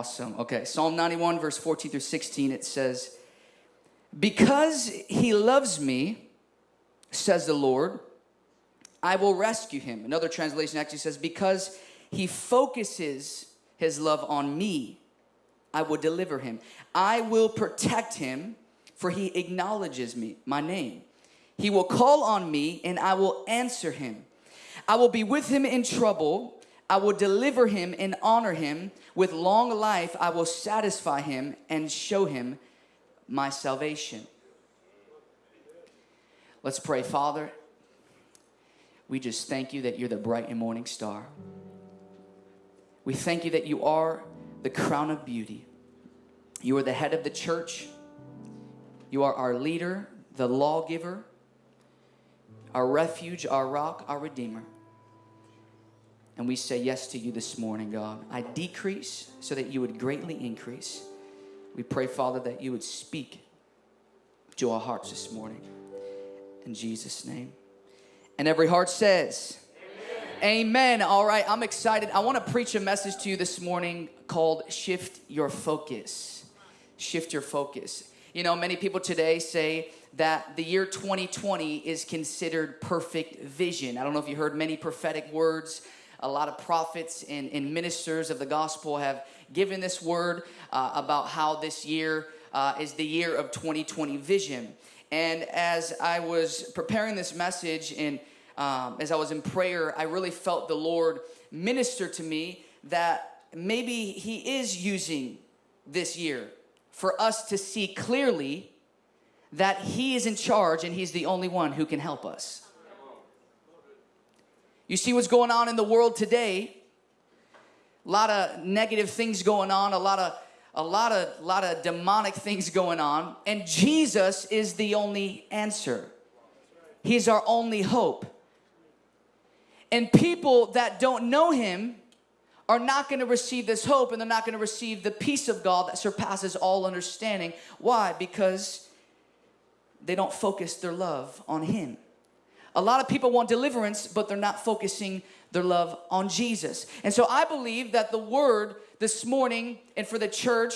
Awesome. Okay, Psalm 91, verse 14 through 16, it says, Because he loves me, says the Lord, I will rescue him. Another translation actually says, Because he focuses his love on me, I will deliver him. I will protect him, for he acknowledges me, my name. He will call on me, and I will answer him. I will be with him in trouble. I will deliver him and honor him. With long life, I will satisfy him and show him my salvation. Let's pray, Father. We just thank you that you're the bright and morning star. We thank you that you are the crown of beauty. You are the head of the church. You are our leader, the lawgiver, our refuge, our rock, our redeemer. And we say yes to you this morning, God. I decrease so that you would greatly increase. We pray, Father, that you would speak to our hearts this morning. In Jesus' name. And every heart says, Amen. All right, I'm excited. I want to preach a message to you this morning called Shift Your Focus. Shift Your Focus. You know, many people today say that the year 2020 is considered perfect vision. I don't know if you heard many prophetic words a lot of prophets and, and ministers of the gospel have given this word uh, about how this year uh, is the year of 2020 vision. And as I was preparing this message and um, as I was in prayer, I really felt the Lord minister to me that maybe He is using this year for us to see clearly that He is in charge and He's the only one who can help us. You see what's going on in the world today. A lot of negative things going on, a lot of a lot of a lot of demonic things going on, and Jesus is the only answer. He's our only hope. And people that don't know him are not going to receive this hope and they're not going to receive the peace of God that surpasses all understanding. Why? Because they don't focus their love on him. A lot of people want deliverance, but they're not focusing their love on Jesus. And so I believe that the word this morning and for the church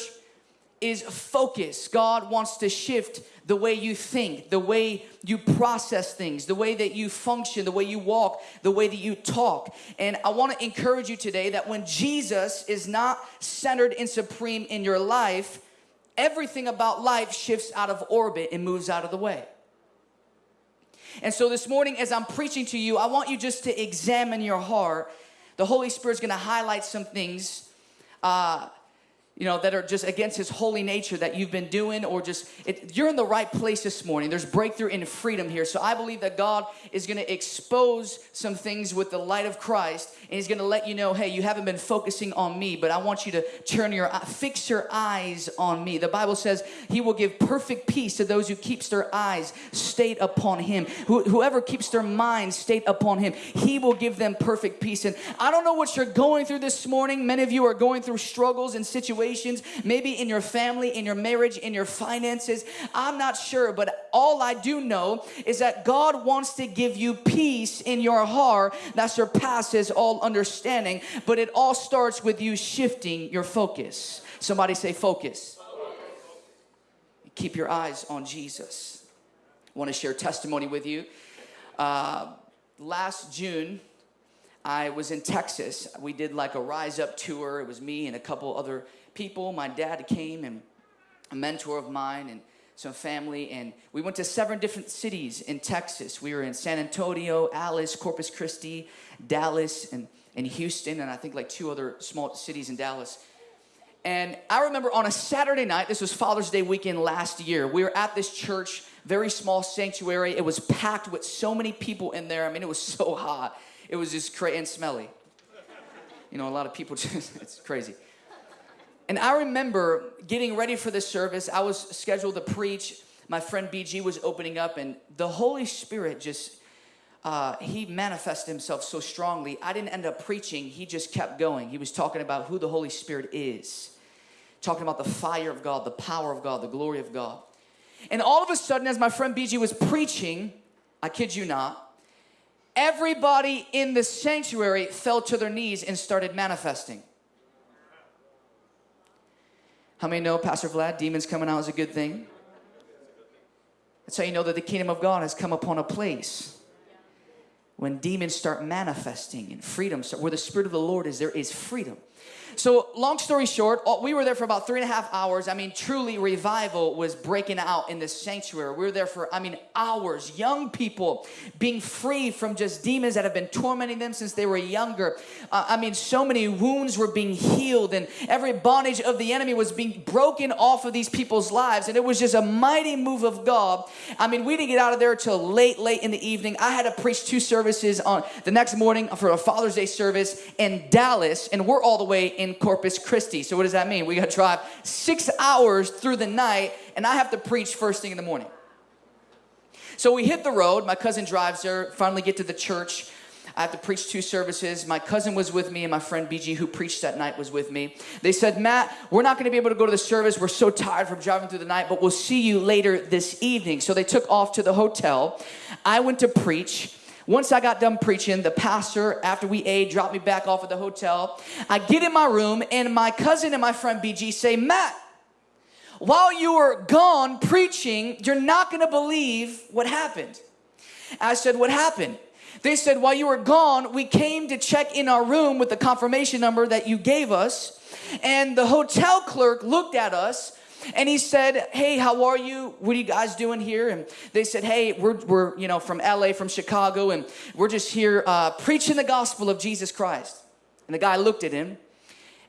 is focus. God wants to shift the way you think, the way you process things, the way that you function, the way you walk, the way that you talk. And I want to encourage you today that when Jesus is not centered and supreme in your life, everything about life shifts out of orbit and moves out of the way. And so this morning, as I'm preaching to you, I want you just to examine your heart. The Holy Spirit's gonna highlight some things uh, you know, that are just against his holy nature that you've been doing or just, it, you're in the right place this morning. There's breakthrough in freedom here. So I believe that God is going to expose some things with the light of Christ and he's going to let you know, hey, you haven't been focusing on me, but I want you to turn your, fix your eyes on me. The Bible says he will give perfect peace to those who keeps their eyes stayed upon him. Who, whoever keeps their mind stayed upon him, he will give them perfect peace. And I don't know what you're going through this morning. Many of you are going through struggles and situations situations, maybe in your family, in your marriage, in your finances. I'm not sure, but all I do know is that God wants to give you peace in your heart that surpasses all understanding, but it all starts with you shifting your focus. Somebody say focus. Keep your eyes on Jesus. I want to share testimony with you. Uh, last June, I was in Texas. We did like a Rise Up tour. It was me and a couple other people. My dad came and a mentor of mine and some family and we went to seven different cities in Texas. We were in San Antonio, Alice, Corpus Christi, Dallas, and, and Houston, and I think like two other small cities in Dallas. And I remember on a Saturday night, this was Father's Day weekend last year, we were at this church, very small sanctuary. It was packed with so many people in there. I mean, it was so hot. It was just crazy and smelly. You know, a lot of people just, it's crazy. And I remember getting ready for this service. I was scheduled to preach. My friend BG was opening up, and the Holy Spirit just, uh, he manifested himself so strongly. I didn't end up preaching, he just kept going. He was talking about who the Holy Spirit is, talking about the fire of God, the power of God, the glory of God. And all of a sudden, as my friend BG was preaching, I kid you not, everybody in the sanctuary fell to their knees and started manifesting. How many know, Pastor Vlad, demons coming out is a good thing? That's how you know that the kingdom of God has come upon a place. When demons start manifesting and freedom, start, where the Spirit of the Lord is, there is freedom. So, long story short, we were there for about three and a half hours. I mean, truly, revival was breaking out in this sanctuary. We were there for, I mean, hours. Young people being free from just demons that have been tormenting them since they were younger. Uh, I mean, so many wounds were being healed, and every bondage of the enemy was being broken off of these people's lives. And it was just a mighty move of God. I mean, we didn't get out of there till late, late in the evening. I had to preach two services on the next morning for a Father's Day service in Dallas, and we're all the way in Corpus Christi. So, what does that mean? We got to drive six hours through the night, and I have to preach first thing in the morning. So, we hit the road. My cousin drives there, finally get to the church. I have to preach two services. My cousin was with me, and my friend BG, who preached that night, was with me. They said, Matt, we're not going to be able to go to the service. We're so tired from driving through the night, but we'll see you later this evening. So they took off to the hotel. I went to preach. Once I got done preaching, the pastor, after we ate, dropped me back off at the hotel. I get in my room, and my cousin and my friend BG say, Matt, while you were gone preaching, you're not gonna believe what happened. I said, What happened? They said, While you were gone, we came to check in our room with the confirmation number that you gave us, and the hotel clerk looked at us and he said, Hey, how are you? What are you guys doing here? And they said, Hey, we're, we're you know, from LA, from Chicago, and we're just here uh, preaching the gospel of Jesus Christ. And the guy looked at him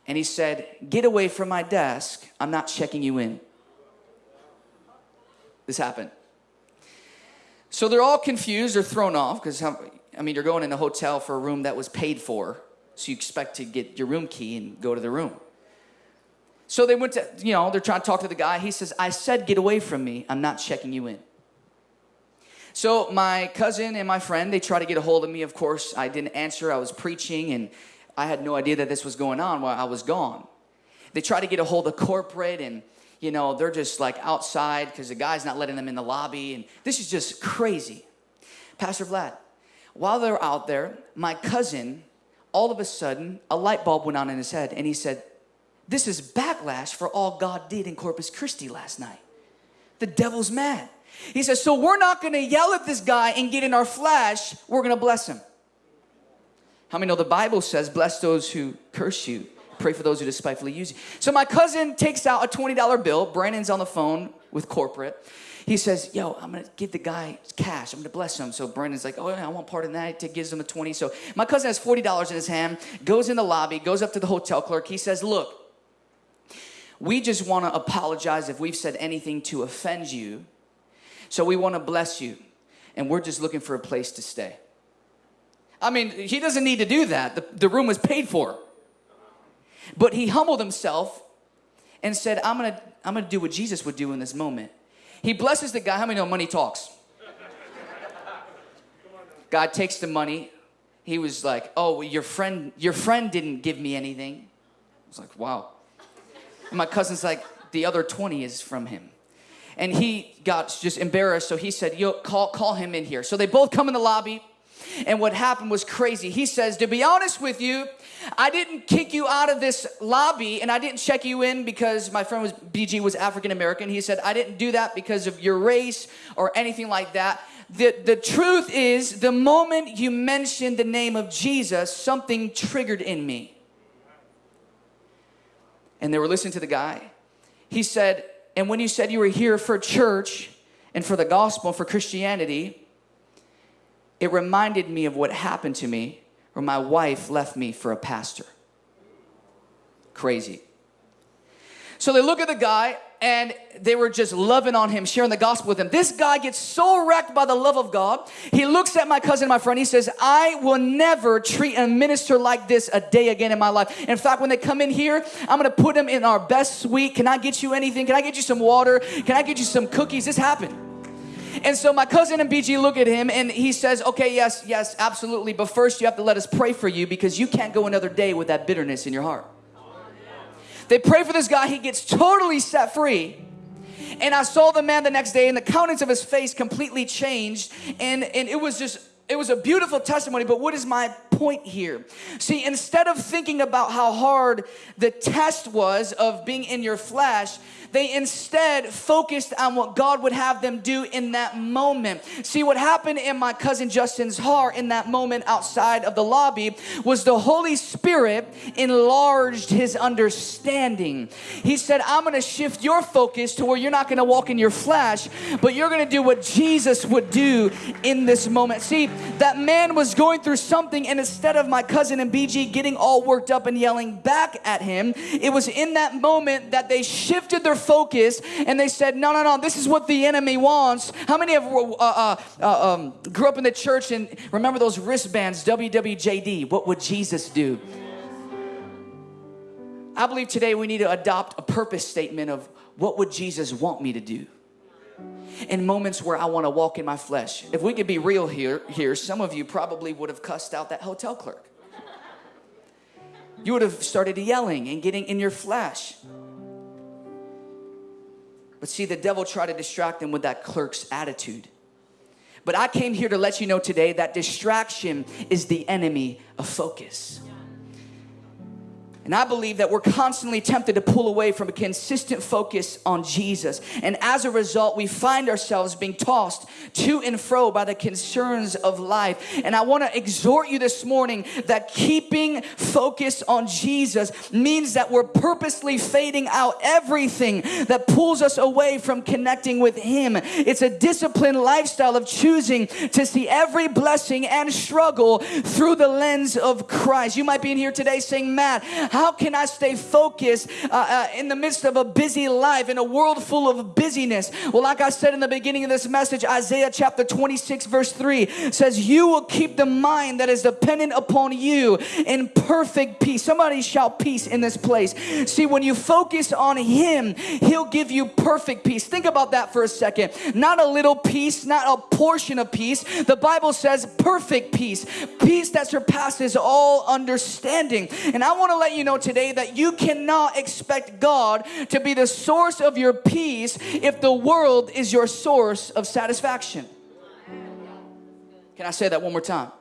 and he said, Get away from my desk. I'm not checking you in. This happened. So they're all confused or thrown off because, I mean, you're going in a hotel for a room that was paid for. So you expect to get your room key and go to the room. So they went to, you know, they're trying to talk to the guy. He says, I said, get away from me. I'm not checking you in. So my cousin and my friend, they try to get a hold of me. Of course, I didn't answer. I was preaching and I had no idea that this was going on while I was gone. They try to get a hold of corporate and, you know, they're just like outside because the guy's not letting them in the lobby. And this is just crazy. Pastor Vlad, while they're out there, my cousin, all of a sudden, a light bulb went on in his head and he said, this is backlash for all God did in Corpus Christi last night. The devil's mad. He says, So we're not gonna yell at this guy and get in our flesh, we're gonna bless him. How many know the Bible says, Bless those who curse you, pray for those who despitefully use you? So my cousin takes out a $20 bill. Brandon's on the phone with corporate. He says, Yo, I'm gonna give the guy cash. I'm gonna bless him. So Brandon's like, Oh, yeah, I want part of that. He gives him a 20. So my cousin has $40 in his hand, goes in the lobby, goes up to the hotel clerk. He says, Look, we just want to apologize if we've said anything to offend you. So we want to bless you. And we're just looking for a place to stay. I mean, he doesn't need to do that. The, the room was paid for. But he humbled himself and said, I'm going to I'm going to do what Jesus would do in this moment. He blesses the guy. How many know money talks? God takes the money. He was like, "Oh, your friend your friend didn't give me anything." I was like, "Wow." And my cousin's like, the other 20 is from him. And he got just embarrassed, so he said, Yo, call, call him in here. So they both come in the lobby. And what happened was crazy. He says, To be honest with you, I didn't kick you out of this lobby and I didn't check you in because my friend was BG was African American. He said, I didn't do that because of your race or anything like that. The, the truth is, the moment you mentioned the name of Jesus, something triggered in me and they were listening to the guy. He said, And when you said you were here for church and for the gospel, for Christianity, it reminded me of what happened to me where my wife left me for a pastor. Crazy. So they look at the guy and they were just loving on him, sharing the gospel with him. This guy gets so wrecked by the love of God. He looks at my cousin, my friend. He says, I will never treat a minister like this a day again in my life. In fact, when they come in here, I'm going to put them in our best suite. Can I get you anything? Can I get you some water? Can I get you some cookies? This happened. And so my cousin and BG look at him and he says, Okay, yes, yes, absolutely. But first, you have to let us pray for you because you can't go another day with that bitterness in your heart. They pray for this guy, he gets totally set free. And I saw the man the next day, and the countenance of his face completely changed. And, and it was just, it was a beautiful testimony. But what is my point here. See, instead of thinking about how hard the test was of being in your flesh, they instead focused on what God would have them do in that moment. See, what happened in my cousin Justin's heart in that moment outside of the lobby was the Holy Spirit enlarged his understanding. He said, I'm going to shift your focus to where you're not going to walk in your flesh, but you're going to do what Jesus would do in this moment. See, that man was going through something, and instead of my cousin and BG getting all worked up and yelling back at him, it was in that moment that they shifted their focus and they said, No, no, no, this is what the enemy wants. How many of uh, uh, uh, um, grew up in the church and remember those wristbands, WWJD? What would Jesus do? I believe today we need to adopt a purpose statement of what would Jesus want me to do? in moments where I want to walk in my flesh. If we could be real here, here, some of you probably would have cussed out that hotel clerk. You would have started yelling and getting in your flesh. But see, the devil tried to distract them with that clerk's attitude. But I came here to let you know today that distraction is the enemy of focus. And I believe that we're constantly tempted to pull away from a consistent focus on Jesus. And as a result, we find ourselves being tossed to and fro by the concerns of life. And I want to exhort you this morning that keeping focus on Jesus means that we're purposely fading out everything that pulls us away from connecting with Him. It's a disciplined lifestyle of choosing to see every blessing and struggle through the lens of Christ. You might be in here today saying, Matt, how can I stay focused uh, uh, in the midst of a busy life, in a world full of busyness? Well, like I said in the beginning of this message, Isaiah chapter 26, verse 3 says, You will keep the mind that is dependent upon you in perfect peace. Somebody shout peace in this place. See, when you focus on Him, He'll give you perfect peace. Think about that for a second. Not a little peace, not a portion of peace. The Bible says perfect peace, peace that surpasses all understanding. And I want to let you know today that you cannot expect God to be the source of your peace if the world is your source of satisfaction. Can I say that one more time?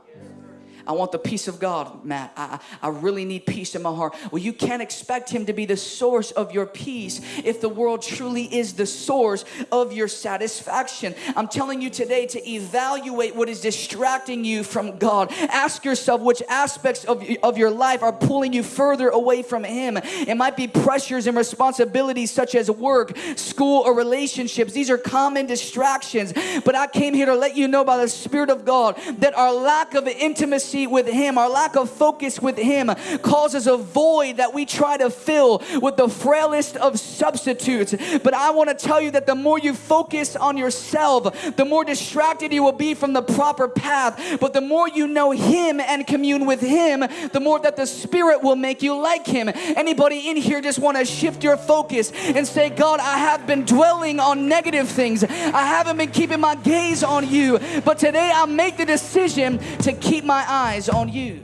I want the peace of God, Matt. I, I really need peace in my heart. Well, you can't expect Him to be the source of your peace if the world truly is the source of your satisfaction. I'm telling you today to evaluate what is distracting you from God. Ask yourself which aspects of, of your life are pulling you further away from Him. It might be pressures and responsibilities such as work, school, or relationships. These are common distractions. But I came here to let you know by the Spirit of God that our lack of intimacy intimacy with Him, our lack of focus with Him causes a void that we try to fill with the frailest of substitutes. But I want to tell you that the more you focus on yourself, the more distracted you will be from the proper path. But the more you know Him and commune with Him, the more that the Spirit will make you like Him. Anybody in here just want to shift your focus and say, God, I have been dwelling on negative things. I haven't been keeping my gaze on you. But today I make the decision to keep my eyes eyes on you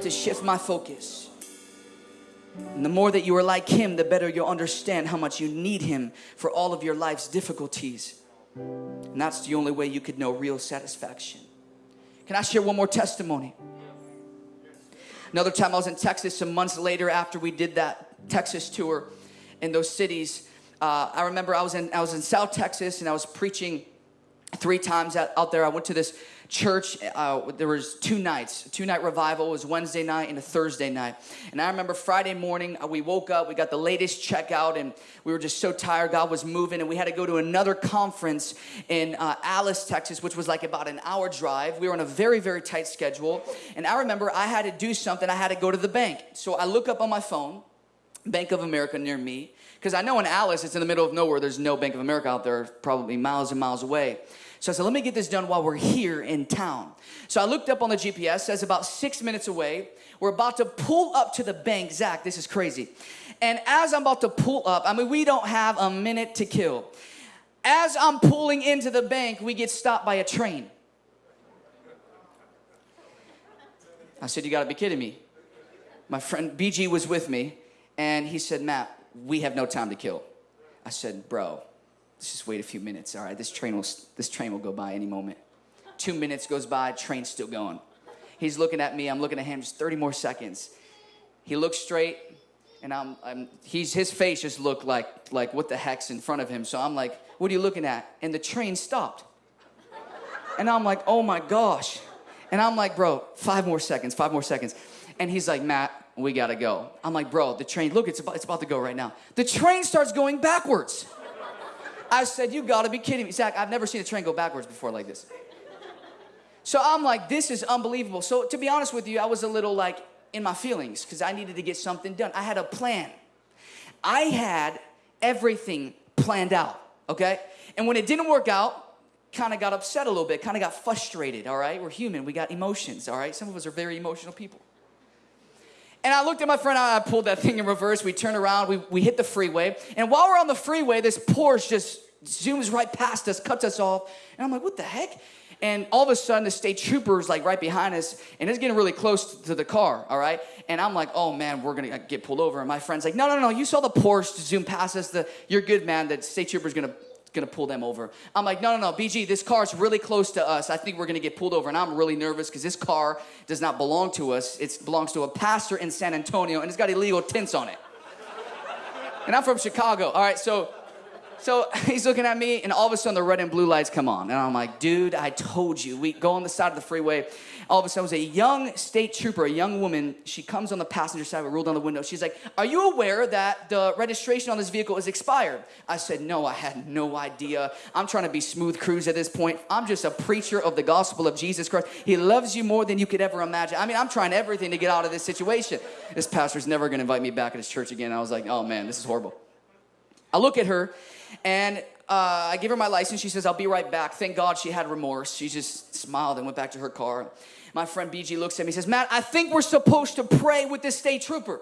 to shift my focus. And the more that you are like Him, the better you'll understand how much you need Him for all of your life's difficulties. And that's the only way you could know real satisfaction. Can I share one more testimony? Another time I was in Texas some months later after we did that Texas tour in those cities. Uh, I remember I was in I was in South Texas and I was preaching three times out, out there. I went to this church uh, there was two nights two night revival. It was wednesday night and a thursday night. And i remember friday morning uh, we woke up we got the latest checkout and we were just so tired. God was moving and we had to go to another conference in uh, alice texas which was like about an hour drive. We were on a very very tight schedule. And i remember i had to do something. I had to go to the bank. So i look up on my phone bank of america near me because i know in alice it's in the middle of nowhere. There's no bank of america out there probably miles and miles away so I said, let me get this done while we're here in town. So I looked up on the GPS, says about six minutes away. We're about to pull up to the bank. Zach, this is crazy. And as I'm about to pull up, I mean, we don't have a minute to kill. As I'm pulling into the bank, we get stopped by a train. I said, You gotta be kidding me. My friend BG was with me, and he said, Matt, we have no time to kill. I said, Bro, let's just wait a few minutes. All right, this train will this train will go by any moment. Two minutes goes by, train's still going. He's looking at me. I'm looking at him. Just 30 more seconds. He looks straight, and I'm, I'm he's his face just looked like like what the heck's in front of him. So I'm like, what are you looking at? And the train stopped. And I'm like, oh my gosh. And I'm like, bro, five more seconds, five more seconds. And he's like, Matt, we gotta go. I'm like, bro, the train, look, it's about, it's about to go right now. The train starts going backwards. I said, you gotta be kidding me. Zach, I've never seen a train go backwards before like this. So I'm like, this is unbelievable. So to be honest with you, I was a little like in my feelings because I needed to get something done. I had a plan. I had everything planned out, okay? And when it didn't work out, kind of got upset a little bit, kind of got frustrated, all right? We're human, we got emotions, all right? Some of us are very emotional people. And I looked at my friend, I pulled that thing in reverse. We turned around, we, we hit the freeway. And while we're on the freeway, this Porsche just zooms right past us, cuts us off. And I'm like, what the heck? And all of a sudden, the state trooper is like right behind us, and it's getting really close to the car, all right? And I'm like, oh man, we're gonna uh, get pulled over. And my friend's like, no, no, no, you saw the Porsche zoom past us. The, you're good, man. The state trooper's gonna gonna pull them over. I'm like, no, no, no, BG, this car's really close to us. I think we're gonna get pulled over. And I'm really nervous because this car does not belong to us. It belongs to a pastor in San Antonio and it's got illegal tints on it. and I'm from Chicago. All right, so so he's looking at me, and all of a sudden the red and blue lights come on. And I'm like, dude, I told you. We go on the side of the freeway. All of a sudden, it was a young state trooper, a young woman. She comes on the passenger side, we roll down the window. She's like, Are you aware that the registration on this vehicle is expired? I said, No, I had no idea. I'm trying to be smooth cruise at this point. I'm just a preacher of the gospel of Jesus Christ. He loves you more than you could ever imagine. I mean, I'm trying everything to get out of this situation. This pastor's never gonna invite me back at his church again. I was like, Oh man, this is horrible. I look at her and uh, I give her my license. She says, I'll be right back. Thank God she had remorse. She just smiled and went back to her car. My friend BG looks at me and says, Matt, I think we're supposed to pray with this state trooper.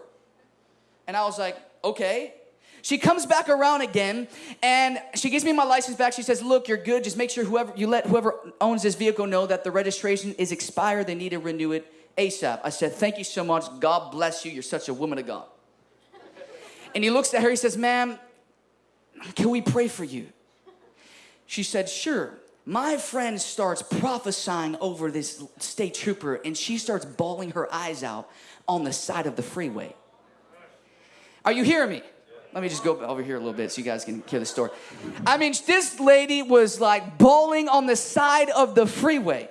And I was like, okay. She comes back around again and she gives me my license back. She says, look, you're good. Just make sure whoever you let whoever owns this vehicle know that the registration is expired. They need to renew it ASAP. I said, thank you so much. God bless you. You're such a woman of God. And he looks at her, he says, ma'am, can we pray for you? She said, Sure. My friend starts prophesying over this state trooper and she starts bawling her eyes out on the side of the freeway. Are you hearing me? Let me just go over here a little bit so you guys can hear the story. I mean, this lady was like bawling on the side of the freeway.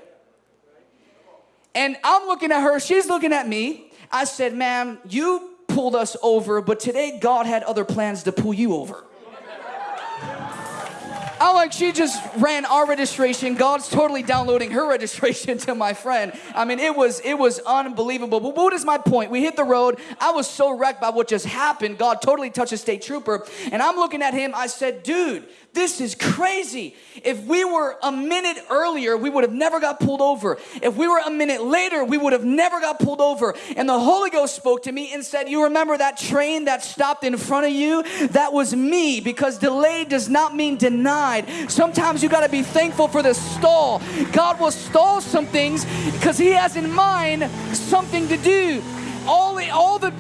And I'm looking at her, she's looking at me. I said, Ma'am, you pulled us over, but today God had other plans to pull you over. I'm like, she just ran our registration. God's totally downloading her registration to my friend. I mean, it was it was unbelievable. But what is my point? We hit the road. I was so wrecked by what just happened. God totally touched a state trooper. And I'm looking at him. I said, dude, this is crazy. If we were a minute earlier, we would have never got pulled over. If we were a minute later, we would have never got pulled over. And the Holy Ghost spoke to me and said, You remember that train that stopped in front of you? That was me because delay does not mean denied. Sometimes you got to be thankful for the stall. God will stall some things because He has in mind something to do. All the, all the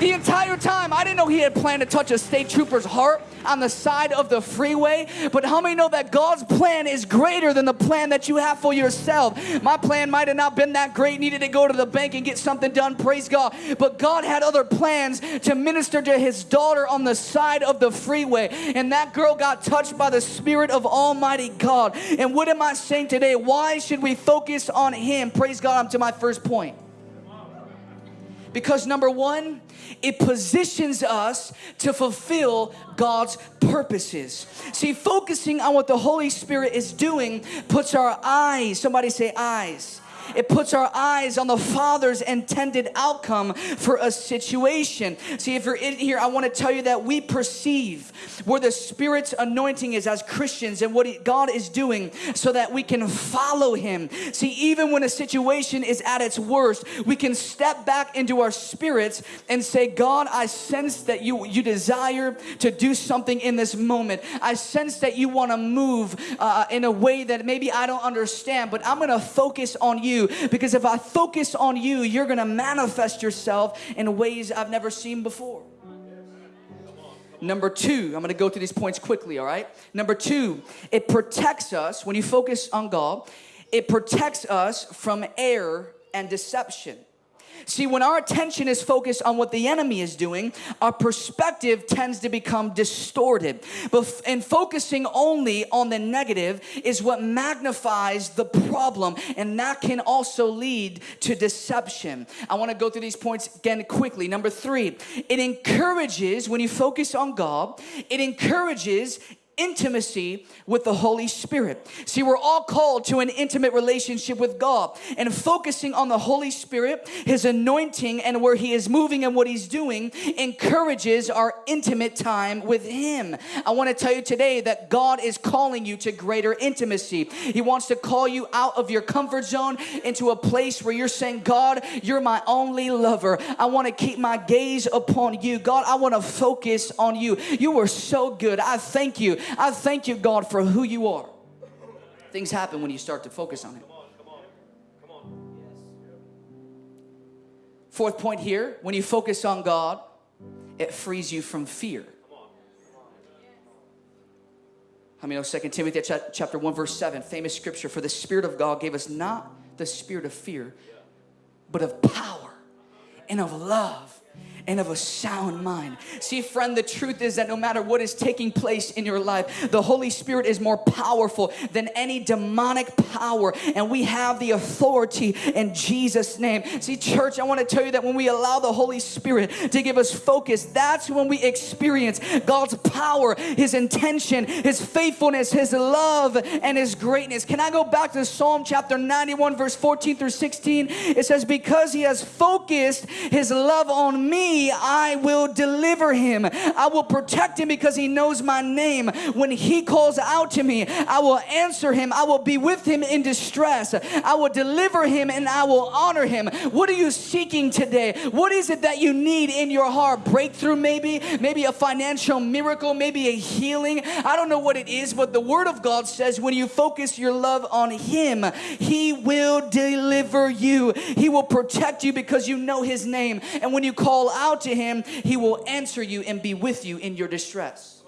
the entire time, I didn't know he had planned to touch a state trooper's heart on the side of the freeway. But how many know that God's plan is greater than the plan that you have for yourself? My plan might have not been that great, needed to go to the bank and get something done, praise God. But God had other plans to minister to his daughter on the side of the freeway. And that girl got touched by the Spirit of Almighty God. And what am I saying today? Why should we focus on him? Praise God, I'm to my first point. Because number one, it positions us to fulfill God's purposes. See, focusing on what the Holy Spirit is doing puts our eyes, somebody say eyes it puts our eyes on the Father's intended outcome for a situation. See, if you're in here, I want to tell you that we perceive where the Spirit's anointing is as Christians and what God is doing so that we can follow Him. See, even when a situation is at its worst, we can step back into our spirits and say, God, I sense that you, you desire to do something in this moment. I sense that you want to move uh, in a way that maybe I don't understand, but I'm going to focus on you because if I focus on you, you're going to manifest yourself in ways I've never seen before. Number two, I'm going to go through these points quickly, all right? Number two, it protects us, when you focus on God, it protects us from error and deception. See, when our attention is focused on what the enemy is doing, our perspective tends to become distorted. But in focusing only on the negative is what magnifies the problem, and that can also lead to deception. I want to go through these points again quickly. Number three, it encourages, when you focus on God, it encourages intimacy with the Holy Spirit. See, we're all called to an intimate relationship with God and focusing on the Holy Spirit, His anointing, and where He is moving and what He's doing encourages our intimate time with Him. I want to tell you today that God is calling you to greater intimacy. He wants to call you out of your comfort zone into a place where you're saying, God, you're my only lover. I want to keep my gaze upon you. God, I want to focus on you. You are so good. I thank you I thank you, God, for who you are. Things happen when you start to focus on Him. Fourth point here when you focus on God, it frees you from fear. I mean, know 2 Timothy chapter 1, verse 7, famous scripture, for the Spirit of God gave us not the spirit of fear, but of power and of love and of a sound mind. See, friend, the truth is that no matter what is taking place in your life, the Holy Spirit is more powerful than any demonic power, and we have the authority in Jesus' name. See, church, I want to tell you that when we allow the Holy Spirit to give us focus, that's when we experience God's power, His intention, His faithfulness, His love, and His greatness. Can I go back to Psalm chapter 91, verse 14 through 16? It says, Because He has focused His love on me, I will deliver him. I will protect him because he knows my name. When he calls out to me, I will answer him. I will be with him in distress. I will deliver him and I will honor him. What are you seeking today? What is it that you need in your heart? Breakthrough, maybe, maybe a financial miracle, maybe a healing. I don't know what it is, but the word of God says when you focus your love on him, he will deliver you. He will protect you because you know his name. And when you call out, to him, he will answer you and be with you in your distress.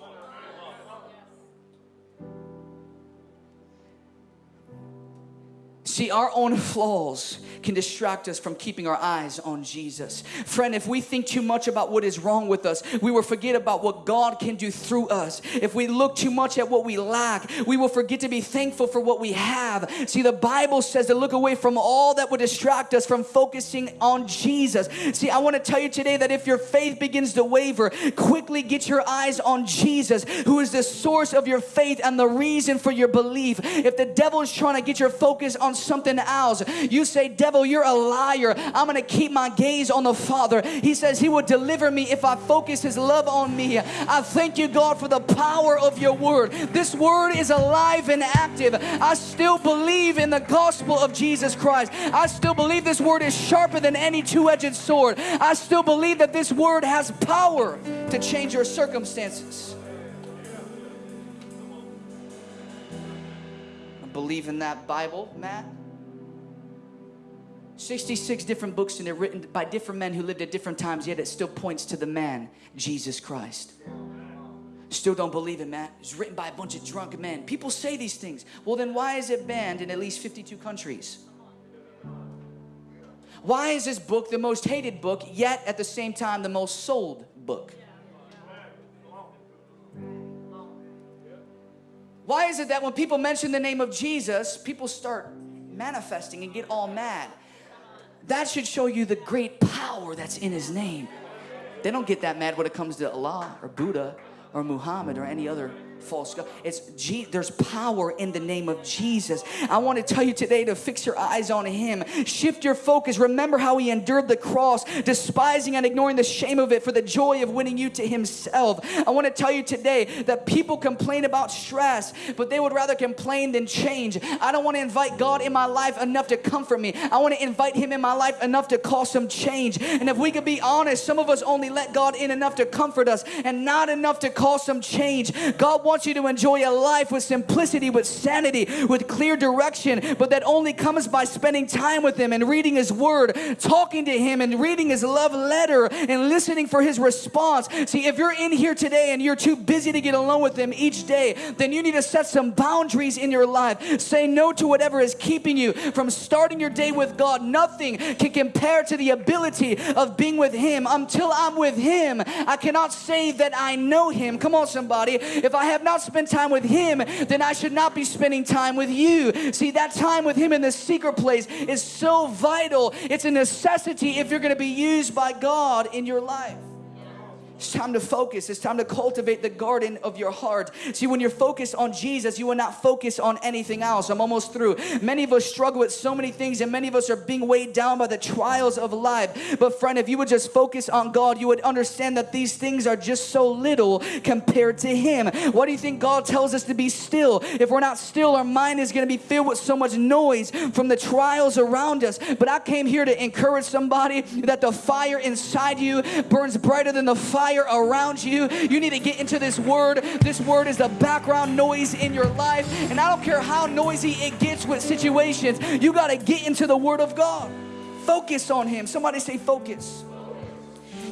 See, our own flaws can distract us from keeping our eyes on Jesus. Friend, if we think too much about what is wrong with us, we will forget about what God can do through us. If we look too much at what we lack, we will forget to be thankful for what we have. See, the Bible says to look away from all that would distract us from focusing on Jesus. See, I want to tell you today that if your faith begins to waver, quickly get your eyes on Jesus, who is the source of your faith and the reason for your belief. If the devil is trying to get your focus on something else, you say, Devil, you're a liar. I'm going to keep my gaze on the Father. He says he will deliver me if I focus his love on me. I thank you, God, for the power of your word. This word is alive and active. I still believe in the gospel of Jesus Christ. I still believe this word is sharper than any two edged sword. I still believe that this word has power to change your circumstances. Believe in that Bible, Matt? 66 different books and they're written by different men who lived at different times, yet it still points to the man, Jesus Christ. Still don't believe it, Matt. It's written by a bunch of drunk men. People say these things. Well, then why is it banned in at least 52 countries? Why is this book the most hated book, yet at the same time the most sold book? Why is it that when people mention the name of Jesus, people start manifesting and get all mad? That should show you the great power that's in his name. They don't get that mad when it comes to Allah or Buddha or Muhammad or any other false God. It's G- there's power in the name of Jesus. I want to tell you today to fix your eyes on Him. Shift your focus. Remember how He endured the cross, despising and ignoring the shame of it for the joy of winning you to Himself. I want to tell you today that people complain about stress, but they would rather complain than change. I don't want to invite God in my life enough to comfort me. I want to invite Him in my life enough to cause some change. And if we could be honest, some of us only let God in enough to comfort us and not enough to cause some change. God wants wants you to enjoy a life with simplicity, with sanity, with clear direction, but that only comes by spending time with Him and reading His Word, talking to Him and reading His love letter and listening for His response. See, if you're in here today and you're too busy to get alone with Him each day, then you need to set some boundaries in your life. Say no to whatever is keeping you from starting your day with God. Nothing can compare to the ability of being with Him. Until I'm with Him, I cannot say that I know Him. Come on, somebody. If I have not spent time with Him, then I should not be spending time with you. See, that time with Him in the secret place is so vital. It's a necessity if you're going to be used by God in your life. It's time to focus. It's time to cultivate the garden of your heart. See, when you're focused on Jesus, you will not focus on anything else. I'm almost through. Many of us struggle with so many things, and many of us are being weighed down by the trials of life. But, friend, if you would just focus on God, you would understand that these things are just so little compared to Him. What do you think God tells us to be still? If we're not still, our mind is going to be filled with so much noise from the trials around us. But I came here to encourage somebody that the fire inside you burns brighter than the fire fire around you. You need to get into this word. This word is the background noise in your life. And I don't care how noisy it gets with situations, you got to get into the word of God. Focus on Him. Somebody say, focus.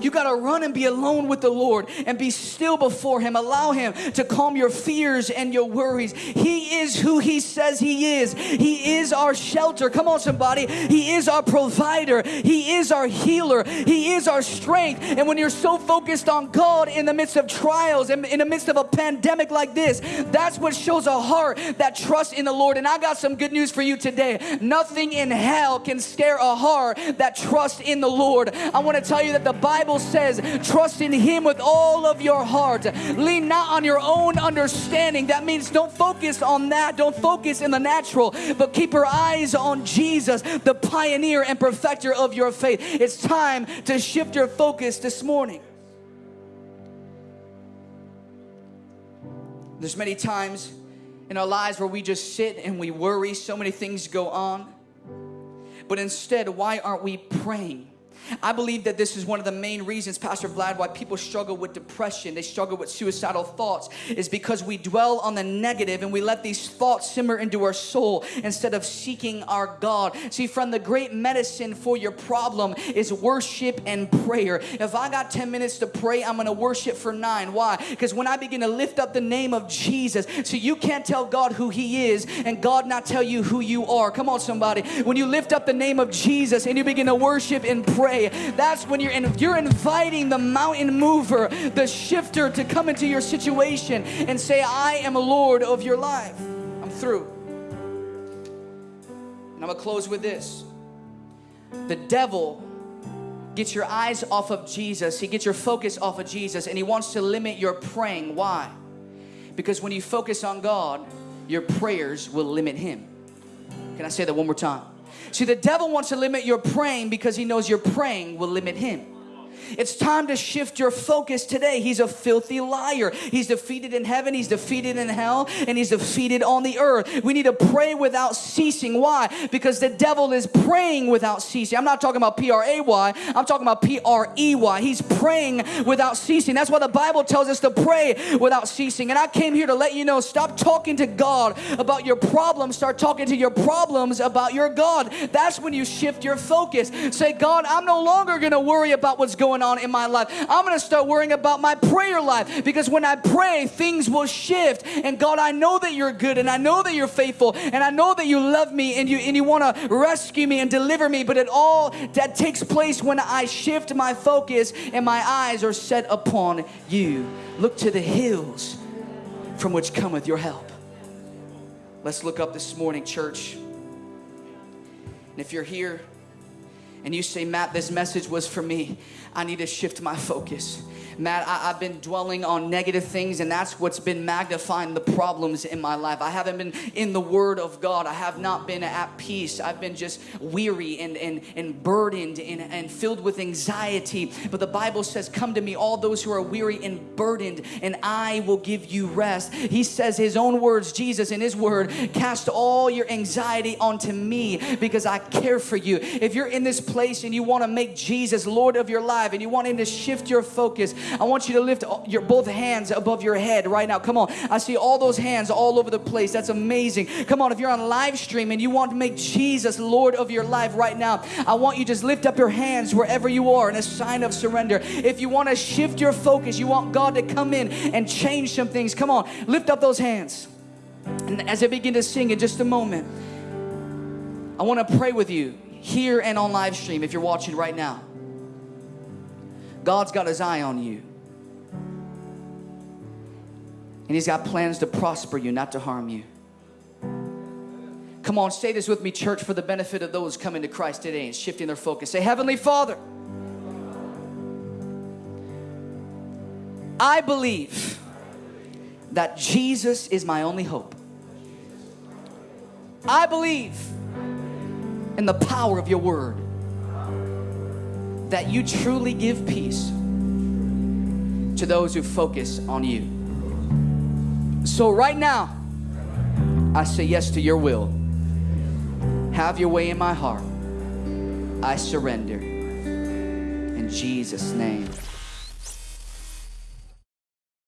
You got to run and be alone with the Lord and be still before Him. Allow Him to calm your fears and your worries. He is who He says He is. He is our shelter. Come on, somebody. He is our provider. He is our healer. He is our strength. And when you're so focused on God in the midst of trials and in the midst of a pandemic like this, that's what shows a heart that trusts in the Lord. And I got some good news for you today. Nothing in hell can scare a heart that trusts in the Lord. I want to tell you that the Bible Bible says, trust in Him with all of your heart. Lean not on your own understanding. That means don't focus on that. Don't focus in the natural, but keep your eyes on Jesus, the pioneer and perfecter of your faith. It's time to shift your focus this morning. There's many times in our lives where we just sit and we worry, so many things go on. But instead, why aren't we praying? I believe that this is one of the main reasons, Pastor Vlad, why people struggle with depression, they struggle with suicidal thoughts, is because we dwell on the negative and we let these thoughts simmer into our soul instead of seeking our God. See, from the great medicine for your problem is worship and prayer. If I got 10 minutes to pray, I'm gonna worship for nine. Why? Because when I begin to lift up the name of Jesus, so you can't tell God who He is and God not tell you who you are. Come on, somebody. When you lift up the name of Jesus and you begin to worship and pray, that's when you're in, you're inviting the mountain mover, the shifter to come into your situation and say, I am a Lord of your life. I'm through. And I'm gonna close with this. The devil gets your eyes off of Jesus, he gets your focus off of Jesus, and he wants to limit your praying. Why? Because when you focus on God, your prayers will limit him. Can I say that one more time? See, the devil wants to limit your praying because he knows your praying will limit him. It's time to shift your focus today. He's a filthy liar. He's defeated in heaven, he's defeated in hell, and he's defeated on the earth. We need to pray without ceasing. Why? Because the devil is praying without ceasing. I'm not talking about P R A Y, I'm talking about P R E Y. He's praying without ceasing. That's why the Bible tells us to pray without ceasing. And I came here to let you know stop talking to God about your problems, start talking to your problems about your God. That's when you shift your focus. Say, God, I'm no longer going to worry about what's going going on in my life. I'm going to start worrying about my prayer life because when I pray, things will shift. And God, I know that you're good and I know that you're faithful and I know that you love me and you and you want to rescue me and deliver me, but it all that takes place when I shift my focus and my eyes are set upon you. Look to the hills from which cometh your help. Let's look up this morning, church. And if you're here and you say, Matt, this message was for me, I need to shift my focus. Matt, I, have been dwelling on negative things, and that's what's been magnifying the problems in my life. I haven't been in the Word of God. I have not been at peace. I've been just weary and, and, and burdened and, and filled with anxiety. But the Bible says, Come to me, all those who are weary and burdened, and I will give you rest. He says, His own words, Jesus in His Word, cast all your anxiety onto me because I care for you. If you're in this place and you want to make Jesus Lord of your life and you want Him to shift your focus, I want you to lift your both hands above your head right now. Come on. I see all those hands all over the place. That's amazing. Come on, if you're on live stream and you want to make Jesus Lord of your life right now, I want you just lift up your hands wherever you are in a sign of surrender. If you want to shift your focus, you want God to come in and change some things. Come on, lift up those hands. And as I begin to sing in just a moment, I want to pray with you here and on live stream if you're watching right now. God's got his eye on you. And he's got plans to prosper you, not to harm you. Come on, say this with me, church, for the benefit of those coming to Christ today and shifting their focus. Say, Heavenly Father, I believe that Jesus is my only hope. I believe in the power of your word that you truly give peace to those who focus on you. So, right now, I say yes to your will. Have your way in my heart. I surrender. In Jesus' name.